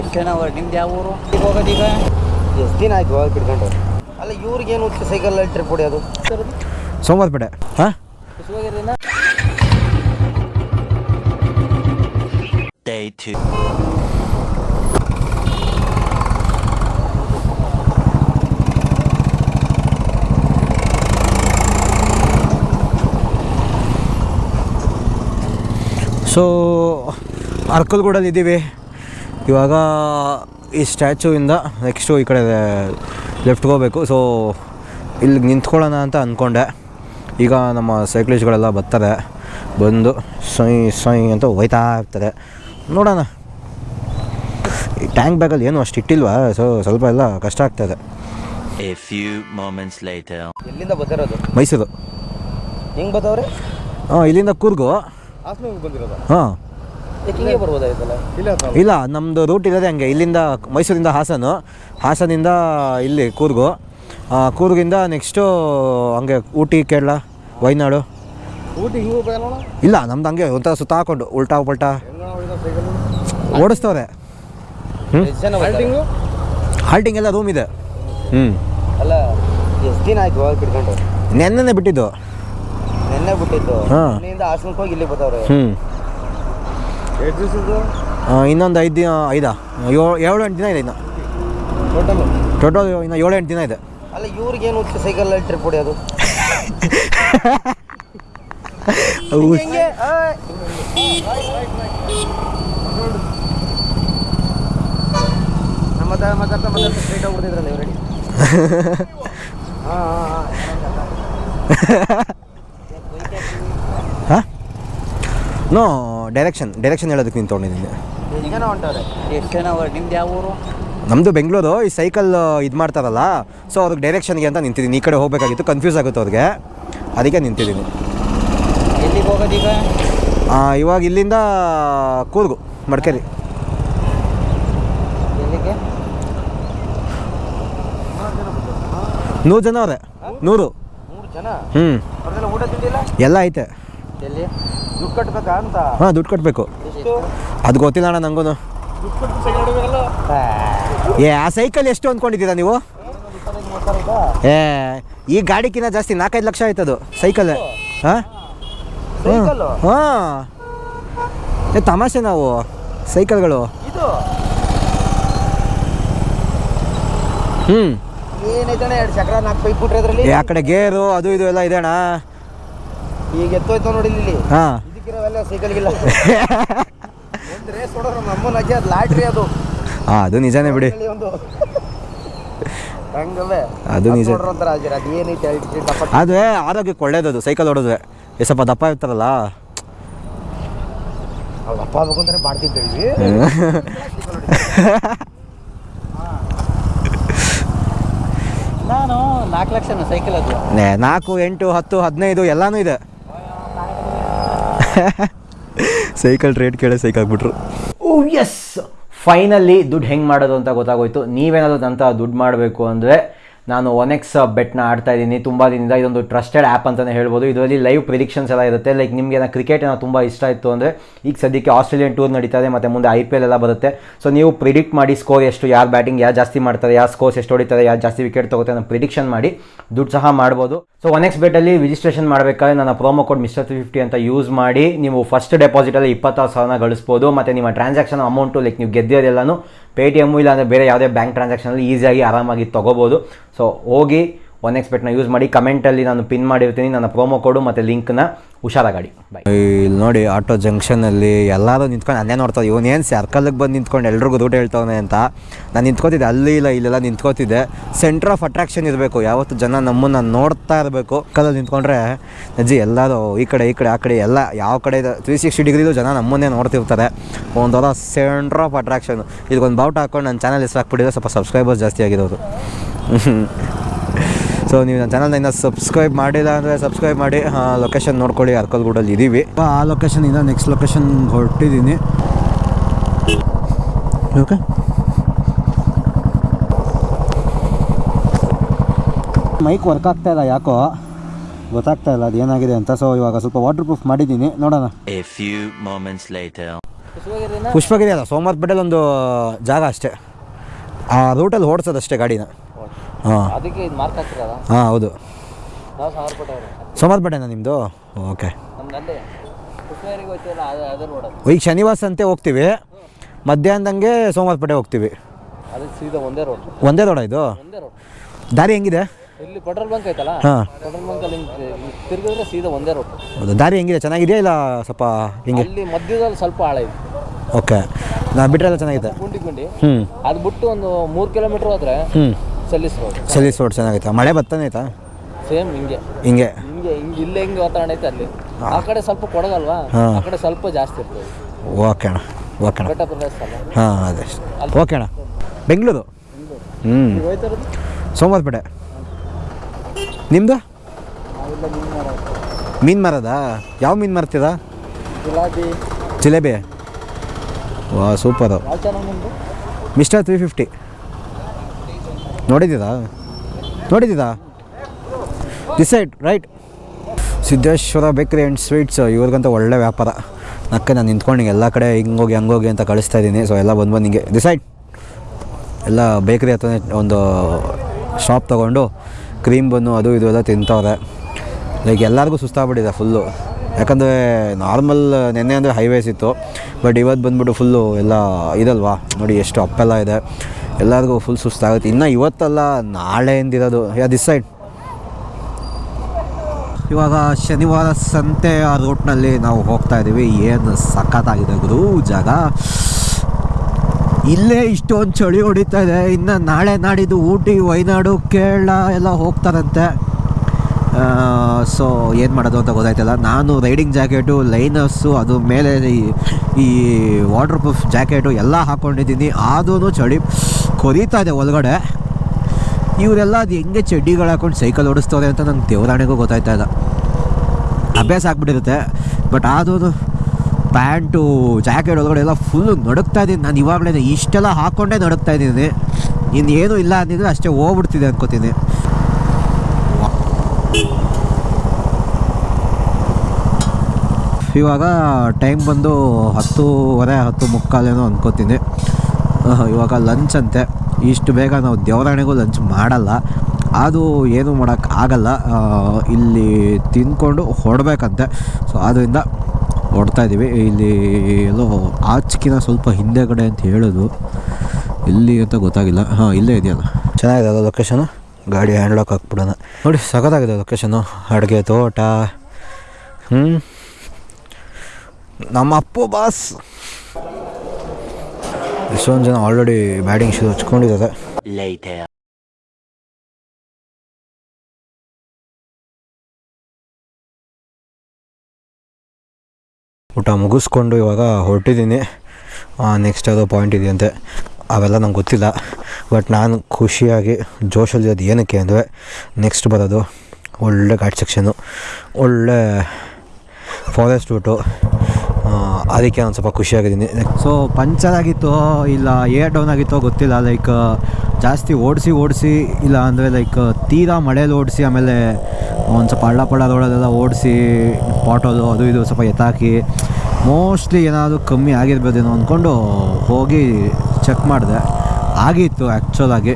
ಎಷ್ಟು ಜನ ಅವ್ರು ನಿಮ್ದು ಯಾವ ಊರು? ಈಗ? ಹೋಗೋದೀಗ ಎಷ್ಟು ದಿನ ಆಯ್ತು ಹೋಗಿ ಬಿಡ್ಕೊಂಡು ಅಲ್ಲ ಇವ್ರಿಗೇನು ಸೈಕಲ್ ಟ್ರಿಪ್ ಹೊಡಿಯೋದು? ಸೋಮವಾರಪೇಟೆ. ಹಾಂ? ಕುಸುವಾಗಿರ್ಲಿಲ್ಲ Day two. ಸೊ ಅರ್ಕಲ್ಗೂಡಲ್ಲಿ ಇದ್ದೀವಿ ಇವಾಗ ಈ ಸ್ಟ್ಯಾಚುವಿಂದ ನೆಕ್ಸ್ಟು ಈ ಕಡೆ ಲೆಫ್ಟ್ಗೆ ಹೋಗ್ಬೇಕು. ಸೊ ಇಲ್ಲಿಗೆ ನಿಂತ್ಕೊಳ್ಳೋಣ ಅಂತ ಅಂದ್ಕೊಂಡೆ ಈಗ ನಮ್ಮ ಸೈಕ್ಲಿಸ್ಟ್ಗಳೆಲ್ಲ ಬರ್ತಾರೆ. ಬಂದು ಸೊಯ್ ಸೊಯ್ ಅಂತ ಹೋಯ್ತಾ ಇರ್ತಾರೆ. ನೋಡೋಣ. ಈ ಟ್ಯಾಂಕ್ ಬ್ಯಾಗಲ್ಲಿ ಏನು ಅಷ್ಟು ಇಟ್ಟಿಲ್ವಾ? ಸೊ ಸ್ವಲ್ಪ ಎಲ್ಲ ಕಷ್ಟ ಆಗ್ತದೆ. ಎಲ್ಲಿಂದ ಬರ್ತಿರೋದು? ಮೈಸೂರು. ಹೆಂಗೆ ಬರ್ತಾವ್ರೆ? ಹಾಂ ಇಲ್ಲಿಂದ ಕೂರ್ಗು. ಹಾಂ. ಹಿಂಗೆ ಬರ್ಬೋದಾಯ್ತಲ್ಲ? ಇಲ್ಲ ನಮ್ದು ನಮ್ಮದು ರೂಟ್ ಇರೋದೇ ಹಂಗೆ. ಇಲ್ಲಿಂದ ಮೈಸೂರಿಂದ ಹಾಸನು. ಹಾಸನಿಂದ ಇಲ್ಲಿ ಕೂರ್ಗು. ಕೂರ್ಗಿಂದ ನೆಕ್ಸ್ಟು ಹಂಗೆ ಊಟಿ ಕೇರಳ ವೈನಾಡು. ಊಟಿ ಹಿಂಗೆ ಇಲ್ಲ ನಮ್ದು ಹಂಗೆ ಒಂಥರ ಸುತ್ತ ಹಾಕೊಂಡು ಉಲ್ಟಾ ಪಲ್ಟಾ. ಓಡಿಸ್ತವ್ರೆ. ಹ್ಞೂ ಹಾಲ್ಟಿಂಗ್ ಎಲ್ಲ ರೂಮ್ ಇದೆ. ಹ್ಞೂ ಅಲ್ಲ ಎಷ್ಟು ದಿನ ಆಯ್ತು ಹೋಗಿ ಬಿಡ್ಕೊಂಡು ನೆನ್ನೆನೆ ಬಿಟ್ಟಿದ್ದು. ನೆನ್ನೆ ಬಿಟ್ಟಿದ್ದು. ಹಾ. ಹಾಸನಕ್ಕೆ ಹೋಗಿ ಇಲ್ಲಿ ಬರ್ತಾವ್ರೆ. ಹ್ಞೂ ಇನ್ನೊಂದು ಐದು ದಿನ ಐದಾ ಏಳು ಏಳು ಎಂಟು ದಿನ ಇದೆ ಇನ್ನು. ಟೋಟಲ್ ಟೋಟಲ್ ಇನ್ನು ಏಳು ಎಂಟು ದಿನ ಇದೆ. ಅಲ್ಲ ಇವ್ರಿಗೇನು ಸೈಕಲ್ ಟ್ರಿಪ್ ಹೊಡೆಯೋದು? ನಮ್ಮ ನೋ ಡೈರೆಕ್ಷನ್ ಡೈರೆಕ್ಷನ್ ಹೇಳೋದಕ್ಕೆ ನೀನು ತೊಗೊಂಡಿದ್ದೀನಿ. ಈಗೇನೋ ಹೊಂಟವ್ರೆ ಎಷ್ಟು ಜನ ಅವ್ರು? ನಿಮ್ದು ಯಾವ ಊರು? ನಮ್ಮದು ಬೆಂಗಳೂರು. ಈ ಸೈಕಲ್ ಇದು ಮಾಡ್ತಾರಲ್ಲ ಸೊ ಅವ್ರಿಗೆ ಡೈರೆಕ್ಷನ್ಗೆ ಅಂತ ನಿಂತಿದ್ದೀನಿ. ಈ ಕಡೆ ಹೋಗಬೇಕಾಗಿತ್ತು ಕನ್ಫ್ಯೂಸ್ ಆಗುತ್ತೆ ಅವ್ರಿಗೆ. ಅದಕ್ಕೆ ನಿಂತಿದ್ದೀನಿ. ಎಲ್ಲಿಗೆ ಹೋಗೋದೀಗ ಆ, ಇವಾಗ ಇಲ್ಲಿಂದ ಕೂರ್ಗು ಮಡಿಕೇರಿ. ಎಲ್ಲಿಗೆ? ನೂರು ಜನ ಅವರೇ. ನೂರು. ಮೂರು ಜನ? ಹ್ಞೂ ಅವ್ರದೆಲ್ಲ ಊಟ ತಿಂಡಿಲ್ಲ? ಎಲ್ಲ ಐತೆ. ಹಾಂ ದುಡ್ಡು ಕಟ್ಟಬೇಕು ಅದು ಗೊತ್ತಿಲ್ಲ ಅಣ್ಣ ಹೊಡಿಬೇಕಲ್ಲ? ಏ ಆ ಸೈಕಲ್ ಎಷ್ಟು ಅಂದ್ಕೊಂಡಿದ್ದೀರಾ ನೀವು? ಏ ಈ ಗಾಡಿಕಿನ್ನ ಜಾಸ್ತಿ ನಾಲ್ಕೈದು ಲಕ್ಷ ಆಯ್ತದು ಸೈಕಲ್. ಹಾಂ? ಹಾಂ. ಏ ತಮಾಷೆ ನಾವು ಸೈಕಲ್ಗಳು. ಹ್ಞೂ ಏನೈತಣ್ಣ ಎರಡು ಚಕ್ರ ನಾಲ್ಕು ಪೈಪ್ ಬಿಟ್ರೆ ಅದ್ರಲ್ಲಿ? ಆ ಕಡೆ ಗೇರು ಅದು ಇದು ಎಲ್ಲ ಇದೆ ಅಣ್ಣ. ಈಗ ಎತ್ತೋಯ್ತಾವ ನೋಡಿ ಇಲ್ಲಿ ಹಾಂ. ಇದಕ್ಕಿರೋವೆಲ್ಲ ಸೈಕಲ್ಗಿಲ್ಲ ಒಂದು ರೇಸ್ ಹೊಡೋರು ನಮ್ಮ ಅಮ್ಮನ ಅಜ್ಜಿ ಅದು ಲಾಟ್ರಿ ಅದು. ಹಾಂ ಅದು ನಿಜಾನೇ ಬಿಡಿ. ಇಲ್ಲಿ ಒಂದು ಹಂಗವೇ. ಅದು ನಿಜ. ಅಜ್ಜಿ ಅದು ಏನೈತೆ ದಪ್ಪ ಅದೇ ಆರೋಗ್ಯಕ್ಕೆ ಒಳ್ಳೇದದು ಸೈಕಲ್ ಹೊಡೆದ್ವಿ ಏ ಸ್ವಲ್ಪ ದಪ್ಪ ಇರ್ತಾರಲ್ಲ. ಅವ್ರು ಅಪ್ಪ ಆಗ್ಬೇಕು ಮಾಡ್ತಿದ್ದೇವೆ ನಾನು ನಾಲ್ಕು ಲಕ್ಷನ ಸೈಕಲ್ ಅದು. ನಾಲ್ಕು ಎಂಟು ಹತ್ತು ಹದಿನೈದು ಎಲ್ಲಾನು ಇದೆ. ಸೈಕಲ್ ರೇಟ್ ಕೇಳ ಸೈಕಲ್ ಬಿಟ್ರು ಓ ಎಸ್ ಫೈನಲಿ ದುಡ್ಡು ಹೆಂಗೆ ಮಾಡೋದು ಅಂತ ಗೊತ್ತಾಗೋಯ್ತು. ನೀವೇನಾದರೂ ನಂತರ ದುಡ್ಡು ಮಾಡಬೇಕು ಅಂದರೆ ನಾನು ಒನ್ ಎಕ್ಸ್ ಬೆಟ್ನ ಆಡ್ತಾ ಇದ್ದೀನಿ. ತುಂಬ ದಿನದಿಂದ ಇದೊಂದು ಟ್ರಸ್ಟೆಡ್ ಆ್ಯಪ್ ಅಂತಲೇ ಹೇಳ್ಬೋದು. ಇದರಲ್ಲಿ ಲೈವ್ ಪ್ರಿಡಿಕ್ಷನ್ಸ್ ಎಲ್ಲ ಇರುತ್ತೆ. ಲೈಕ್ ನಿಮಗೆ ಏನೋ ಕ್ರಿಕೆಟ್ ಏನೋ ತುಂಬ ಇಷ್ಟ ಇತ್ತು ಅಂದರೆ ಈಗ ಸದ್ಯಕ್ಕೆ ಆಸ್ಟ್ರೇಲಿಯನ್ ಟೂರ್ ನಡೀತಾ ಇದೆ, ಮತ್ತು ಮುಂದೆ ಐ ಪಿ ಎಲ್ ಎಲ್ಲ ಬರುತ್ತೆ. ಸೊ ನೀವು ಪ್ರಿಡಿಕ್ಟ್ ಮಾಡಿ ಸ್ಕೋರ್ ಎಷ್ಟು, ಯಾರು ಬ್ಯಾಟಿಂಗ್ ಯಾರು ಜಾಸ್ತಿ ಮಾಡ್ತಾರೆ, ಯಾರು ಸ್ಕೋರ್ಸ್ ಎಷ್ಟು ಹೊಡಿತಾರೆ, ಯಾರು ಜಾಸ್ತಿ ವಿಕೆಟ್ ತೊಗೋತಾರೆ ಅನ್ನೋ ಪ್ರಿಡಿಕ್ಷನ್ ಮಾಡಿ ದುಡ್ಡು ಸಹ ಮಾಡ್ಬೋದು. ಸೊ ಒನ್ ಎಕ್ಸ್ ಬೆಟ್ಟಲ್ಲಿ ರಿಜಿಸ್ಟ್ರೇಷನ್ ಮಾಡಬೇಕಾದ್ರೆ ನನ್ನ promo code mister three fifty ಅಂತ ಯೂಸ್ ಮಾಡಿ ನೀವು ಫಸ್ಟ್ ಡೆಪಾಸಿಟಲ್ಲಿ ಇಪ್ಪತ್ತಾರು ಸಾವಿರನ ಗಳಿಸ್ಬೋದು. ಮತ್ತು ನಿಮ್ಮ ಟ್ರಾನ್ಸಾಕ್ಷನ್ ಅಮೌಂಟು ಲೈಕ್ ನೀವು ಗೆದ್ದಿರೋದೆಲ್ಲನೂ ಪೇ ಟಿ ಎಮ್ಮು ಬೇರೆ ಯಾವುದೇ ಬ್ಯಾಂಕ್ ಟ್ರಾನ್ಸಾಕ್ಷನಲ್ಲಿ ಈಸಿಯಾಗಿ ಆರಾಮಾಗಿ ತೊಗೋಬೋದು. ಸೊ ಹೋಗಿ ಒನ್ ಎಕ್ಸ್ ಬೆಟ್ನ ಯೂಸ್ ಮಾಡಿ ಕಮೆಂಟಲ್ಲಿ ನಾನು ಪಿನ್ ಮಾಡಿರ್ತೀನಿ. ನನ್ನ ಪ್ರೋಮೋ ಕೋಡು ಮತ್ತು ಲಿಂಕ್ನ ಹುಷಾರಾಗಾಡಿ ಬಾಯ್ ಇಲ್ಲಿ ನೋಡಿ ಆಟೋ ಜಂಕ್ಷನಲ್ಲಿ ಎಲ್ಲರೂ ನಿಂತ್ಕೊಂಡು ಅಲ್ಲೇ ನೋಡ್ತಾರೆ ಇವನೇನು ಸರ್ಕಲ್ಗೆ ಬಂದು ನಿಂತ್ಕೊಂಡು ಎಲ್ರಿಗೂ ರೂಟ್ ಹೇಳ್ತವನೆ ಅಂತ ನಾನು ನಿಂತ್ಕೋತಿದ್ದೆ. ಅಲ್ಲಿ ಇಲ್ಲ, ಇಲ್ಲೆಲ್ಲ ನಿಂತ್ಕೋತಿದ್ದೆ. ಸೆಂಟರ್ ಆಫ್ ಅಟ್ರಾಕ್ಷನ್ ಇರಬೇಕು. ಯಾವತ್ತು ಜನ ನಮ್ಮನ್ನು ನೋಡ್ತಾ ಇರಬೇಕು. ಕಲ್ಲಲ್ಲಿ ನಿಂತ್ಕೊಂಡ್ರೆ ನಜ್ಜಿ ಎಲ್ಲರೂ ಈ ಕಡೆ ಈ ಕಡೆ, ಆ ಕಡೆ ಎಲ್ಲ ಯಾವ ಕಡೆ ತ್ರೀ ಸಿಕ್ಸ್ಟಿ ಡಿಗ್ರಿದು ಜನ ನಮ್ಮನ್ನೇ ನೋಡ್ತಿರ್ತಾರೆ. ಒಂಥರ ಸೆಂಟ್ರ್ ಆಫ್ ಅಟ್ರಾಕ್ಷನ್ ಇದಕ್ಕೊಂದು ಬೌಟ್ ಹಾಕೊಂಡು ನನ್ನ ಚಾನಲ್ ಹೆಸರು ಹಾಕ್ಬಿಟ್ಟಿದ್ರೆ ಸ್ವಲ್ಪ ಸಬ್ಸ್ಕ್ರೈಬರ್ಸ್ ಜಾಸ್ತಿ ಆಗಿರೋದು. ಸೊ ನೀವು ನನ್ನ ಚಾನಲ್ನ ಇನ್ನೂ ಸಬ್ಸ್ಕ್ರೈಬ್ ಮಾಡಿಲ್ಲ ಅಂದರೆ ಸಬ್ಸ್ಕ್ರೈಬ್ ಮಾಡಿ ಲೊಕೇಶನ್ ನೋಡ್ಕೊಳ್ಳಿ ಅರ್ಕಲ್ಗೂಡಲ್ಲಿ ಇದ್ದೀವಿ ಆ ಲೊಕೇಶನಿಂದ ನೆಕ್ಸ್ಟ್ ಲೊಕೇಶನ್ ಹೊರಟಿದ್ದೀನಿ ಓಕೆ ಮೈಕ್ ವರ್ಕ್ ಆಗ್ತಾ ಇಲ್ಲ ಯಾಕೋ? ಗೊತ್ತಾಗ್ತಾ ಇಲ್ಲ ಅದು ಏನಾಗಿದೆ ಅಂತ. ಸೊ ಇವಾಗ ಸ್ವಲ್ಪ ವಾಟರ್ ಪ್ರೂಫ್ ಮಾಡಿದ್ದೀನಿ ನೋಡೋಣ ಪುಷ್ಪಗಿರಿ ಅಲ್ಲ ಸೋಮವಾರಪೇಟೆಲಿ ಒಂದು ಜಾಗ ಅಷ್ಟೇ. ಆ ರೂಟಲ್ಲಿ ಓಡಿಸೋದಷ್ಟೇ ಗಾಡಿನ. ಹಾಂ. ಅದಕ್ಕೆ ಇದು ಮಾರ್ಕ್ ಹಾಕಿರೋದ? ಹಾಂ ಹೌದು. ನಾವು ಸಾವಿರ ಸೋಮವಾರಪೇಟೆನಾ ನಿಮ್ಮದು ಓಕೆ. ನಮ್ದು ಅಲ್ಲೇ. ಪುಷ್ಪಗಿರಿಗೆ ಹೋಗ್ತೀವಲ್ಲ ಅದು ಅದ್ರ ರೋಡ್ ಈಗ ಶನಿವಾರ ಸಂತೆ ಹೋಗ್ತೀವಿ. ಮಧ್ಯಾಹ್ನದಂಗೆ ಸೋಮವಾರಪೇಟೆ ಹೋಗ್ತೀವಿ. ಅದಕ್ಕೆ ಸೀದಾ ಒಂದೇ ರೋಡ್ ಒಂದೇ ರೋಡ ಇದು? ಒಂದೇ ರೋಡ್ ದಾರಿ ಹೆಂಗಿದೆ? ಇಲ್ಲಿ ಪೆಟ್ರೋಲ್ ಬಂಕ್ ಐತಲ್ಲ? ಹಾಂ. ಪೆಟ್ರೋಲ್ ಬಂಕ್ ಅಲ್ಲಿ ತಿರುಗಿದ್ರೆ ಸೀದಾ ಒಂದೇ ರೋಡ್ ಹೌದು ದಾರಿ ಹೆಂಗಿದೆ? ಚೆನ್ನಾಗಿದೆಯಾ ಇಲ್ಲ ಸ್ವಲ್ಪ ಹಿಂಗೆ? ಅಲ್ಲಿ ಮಧ್ಯದಲ್ಲಿ ಸ್ವಲ್ಪ ಆಳ ಇದೆ. ಓಕೆ. ನಾ ಬಿಟ್ರೆ ಎಲ್ಲ ಚೆನ್ನಾಗಿದೆ ಗುಂಡಿ ಗುಂಡಿ. ಹ್ಞೂ ಅದು ಬಿಟ್ಟು ಒಂದು ಮೂರು ಕಿಲೋಮೀಟರ್ ಹೋದ್ರೆ ಹ್ಞೂ ರೋಡ್ ಸಲೀಸ್ ರೋಡ್ ಚೆನ್ನಾಗೈತೆ? ಮಳೆ ಬರ್ತಾನೆ ಆಯ್ತಾ? ಸೇಮ್ ಹಿಂಗೆ. ಹಿಂಗೆ? ಹಿಂಗೆ ಹಿಂಗೆ ಇಲ್ಲೇ ಹಿಂಗೆ ವಾತಾವರಣ ಐತೆ ಅಲ್ಲಿ. ಆ ಕಡೆ ಸ್ವಲ್ಪ ಕೊಡಗಲ್ವಾ? ಹಾ. ಆ ಕಡೆ ಸ್ವಲ್ಪ ಜಾಸ್ತಿ ಇರ್ತದೆ. ಓಕೆ ಅಣ್ಣ ಓಕೆ ಅಣ್ಣ. ಬೆಟ್ಟ ಪ್ರದೇಶ ಅಲ್ಲ. ಹಾಂ ಅದೇ. ಓಕೆ ಅಣ್ಣ. ಬೆಂಗಳೂರು? ಹ್ಞೂ ಸೋಮವಾರಪೇಟೆ ನಿಮ್ಮದು ಮೀನು ಮಾರದ. ಯಾವ ಮೀನು ಮಾರ್ತೀರಾ? ಗುಲಾಬಿ ಜಿಲೇಬಿ. ವಾ ಸೂಪರು. ಯಾವ ಚಾನಲ್ ನಿಮ್ಮದು ಮಿಸ್ಟರ್ ತ್ರೀ ಫಿಫ್ಟಿ. ನೋಡಿದ್ದೀರಾ? ನೋಡಿದ್ದೀರಾ? ದಿಸ್ ಸೈಡ್ ರೈಟ್ ಸಿದ್ದೇಶ್ವರ ಬೇಕ್ರಿ ಆ್ಯಂಡ್ ಸ್ವೀಟ್ಸ್ ಇವ್ರಿಗಂತ ಒಳ್ಳೆ ವ್ಯಾಪಾರ. ನಕ್ಕೆ ನಾನು ನಿಂತ್ಕೊಂಡು ಎಲ್ಲ ಕಡೆ ಹಿಂಗೋಗಿ, ಹಂಗೋಗಿ ಅಂತ ಕಳಿಸ್ತಾ ಇದ್ದೀನಿ. ಸೊ ಎಲ್ಲ ಬಂದು ಬಂದು ಹಿಂಗೆ ಡಿಸೈಡ್ ಎಲ್ಲ ಬೇಕ್ರಿ ಹತ್ರನೇ ಒಂದು ಶಾಪ್ ತೊಗೊಂಡು ಕ್ರೀಮ್ ಬನ್ನು ಅದು ಇದು ಎಲ್ಲ ತಿಂತವ್ರೆ. ಲೈಕ್ ಎಲ್ಲರಿಗೂ ಸುಸ್ತಾಗ್ಬಿಟ್ಟಿದೆ ಫುಲ್ಲು ಯಾಕಂದರೆ ನಾರ್ಮಲ್ ನೆನ್ನೆ ಅಂದರೆ ಹೈವೇಸ್ ಇತ್ತು. ಬಟ್ ಇವತ್ತು ಬಂದ್ಬಿಟ್ಟು ಫುಲ್ಲು ಎಲ್ಲ ಇದಲ್ವಾ? ನೋಡಿ ಎಷ್ಟು ಅಪ್ಪೆಲ್ಲ ಇದೆ. ಎಲ್ಲರಿಗೂ ಫುಲ್ ಸುಸ್ತಾಗುತ್ತೆ. ಇನ್ನು ಇವತ್ತಲ್ಲ ನಾಳೆ ಎಂದಿರೋದು ಯಾ ದಿಸ್ ಸೈಡ್ ಇವಾಗ ಶನಿವಾರ ಸಂತೆ ಆ ರೂಟ್ನಲ್ಲಿ ನಾವು ಹೋಗ್ತಾ ಇದ್ದೀವಿ. ಏನು ಸಖತ್ತಾಗಿದೆ ಗುರು ಜಾಗ. ಇಲ್ಲೇ ಇಷ್ಟೊಂದು ಚಳಿ ಹೊಡಿತಾ ಇದೆ. ಇನ್ನು ನಾಳೆ ನಾಡಿದ್ದು ಊಟಿ ವಯನಾಡು ಕೇರಳ ಎಲ್ಲ ಹೋಗ್ತಾರಂತೆ. ಸೊ ಏನು ಮಾಡೋದು ಅಂತ ಗೊತ್ತಾಯ್ತಲ್ಲ. ನಾನು ರೈಡಿಂಗ್ ಜಾಕೆಟು ಲೈನರ್ಸು ಅದು ಮೇಲೆ ಈ- ಈ ವಾಟರ್ ಪ್ರೂಫ್ ಜಾಕೆಟು ಎಲ್ಲ ಹಾಕ್ಕೊಂಡಿದ್ದೀನಿ ಆದ್ರೂ ಚಳಿ. ಕೊರೀತಾ ಇದೆ ಒಳಗಡೆ. ಇವರೆಲ್ಲ ಅದು ಹೆಂಗೆ ಚಡ್ಡಿಗಳು ಹಾಕೊಂಡು ಸೈಕಲ್ ಓಡಿಸ್ತವ್ರೆ ಅಂತ ನಂಗೆ ದೇವರಾಣೆಗೂ ಗೊತ್ತಾಯ್ತಾ ಇಲ್ಲ. ಅಭ್ಯಾಸ ಆಗ್ಬಿಟ್ಟಿರುತ್ತೆ. ಬಟ್ ಆದೂ ಪ್ಯಾಂಟು, ಜಾಕೆಟ್ ಒಳಗಡೆ ಎಲ್ಲ ಫುಲ್ಲು ನಡುಕ್ತಾ ಇದ್ದೀನಿ. ನಾನು ಇವಾಗಲೇ ಇಷ್ಟೆಲ್ಲ ಹಾಕ್ಕೊಂಡೇ ನಡುಕ್ತಾ ಇದ್ದೀನಿ. ಏನೂ ಇಲ್ಲ ಅಂದಿದ್ರೆ ಅಷ್ಟೇ ಹೋಗ್ಬಿಡ್ತಿದೆ ಅನ್ಕೋತೀನಿ. ಇವಾಗ ಟೈಮ್ ಬಂದು ಹತ್ತೂವರೆ ಹತ್ತು ಮುಕ್ಕಾಲೇನೋ ಅನ್ಕೋತೀನಿ. ಇವಾಗ ಲಂಚ್ ಅಂತೆ. ಇಷ್ಟು ಬೇಗ ನಾವು ದೇವರಾಣೆಗೂ ಲಂಚ್ ಮಾಡಲ್ಲ. ಅದು ಏನೂ ಮಾಡೋಕ್ಕೆ ಆಗಲ್ಲ. ಇಲ್ಲಿ ತಿಂದ್ಕೊಂಡು ಹೊಡಬೇಕಂತೆ. ಸೊ ಆದ್ದರಿಂದ ಹೊಡ್ತಾ ಇದ್ದೀವಿ ಇಲ್ಲಿ ಎಲ್ಲೋ ಆಚೆಕಿನ ಸ್ವಲ್ಪ ಹಿಂದೆಗಡೆ ಅಂತ ಹೇಳೋದು. ಇಲ್ಲಿ ಅಂತ ಗೊತ್ತಾಗಿಲ್ಲ. ಹಾಂ, ಇಲ್ಲೇ ಇದೆಯಲ್ಲ. ಚೆನ್ನಾಗಿದೆ ಅದು ಲೊಕೇಶನು ಗಾಡಿ ಹ್ಯಾಂಡ್ಲಾಕ್ ಹಾಕ್ಬಿಡೋಣ. ನೋಡಿ, ಸಖತ್ತಾಗಿದೆ ಲೊಕೇಶನು ಅಡುಗೆ ತೋಟ. ಹ್ಞೂ ನಮ್ಮ ಅಪ್ಪು ಬಾಸ್ ಎಷ್ಟೊಂದು ಜನ ಆಲ್ರೆಡಿ ಬ್ಯಾಟಿಂಗ್ ಶೂ ಹಚ್ಕೊಂಡಿದ್ದಾರೆ. ಊಟ ಮುಗಿಸ್ಕೊಂಡು ಇವಾಗ ಹೊರಟಿದ್ದೀನಿ. ನೆಕ್ಸ್ಟ್ ಯಾವುದೋ ಪಾಯಿಂಟ್ ಇದೆಯಂತೆ. ಅವೆಲ್ಲ ನಂಗೆ ಗೊತ್ತಿಲ್ಲ. ಬಟ್ ನಾನು ಖುಷಿಯಾಗಿ ಜೋಶಲ್ಲಿ ಅದು ಏನಕ್ಕೆ ಅಂದರೆ ನೆಕ್ಸ್ಟ್ ಬರೋದು ಒಳ್ಳೆ ಘಾಟ್ ಸೆಕ್ಷನು ಒಳ್ಳೆ ಫಾರೆಸ್ಟ್ ರೂಟು ಅದಕ್ಕೆ ನಾನು ಸ್ವಲ್ಪ ಖುಷಿಯಾಗಿದ್ದೀನಿ ಸೊ ಪಂಚರ್ ಆಗಿತ್ತೋ ಇಲ್ಲ ಏರ್ ಡೌನ್ ಆಗಿತ್ತೋ ಗೊತ್ತಿಲ್ಲ ಲೈಕ್ ಜಾಸ್ತಿ ಓಡಿಸಿ ಓಡಿಸಿ ಇಲ್ಲ ಅಂದರೆ ಲೈಕ್ ತೀರಾ ಮಳೇಲಿ ಓಡಿಸಿ ಆಮೇಲೆ ಒಂದು ಸ್ವಲ್ಪ ಹಳ್ಳ ಪಳ್ಳ ರೋಡಲ್ಲೆಲ್ಲ ಓಡಿಸಿ ಪಾಟೋಲು ಅದು ಇದು ಸ್ವಲ್ಪ ಎತ್ತಾಕಿ ಮೋಸ್ಟ್ಲಿ ಏನಾದರೂ ಕಮ್ಮಿ ಆಗಿರ್ಬೋದೇನೋ ಅಂದ್ಕೊಂಡು ಹೋಗಿ ಚೆಕ್ ಮಾಡಿದೆ. ಆಗಿತ್ತು ಆ್ಯಕ್ಚುಲಾಗಿ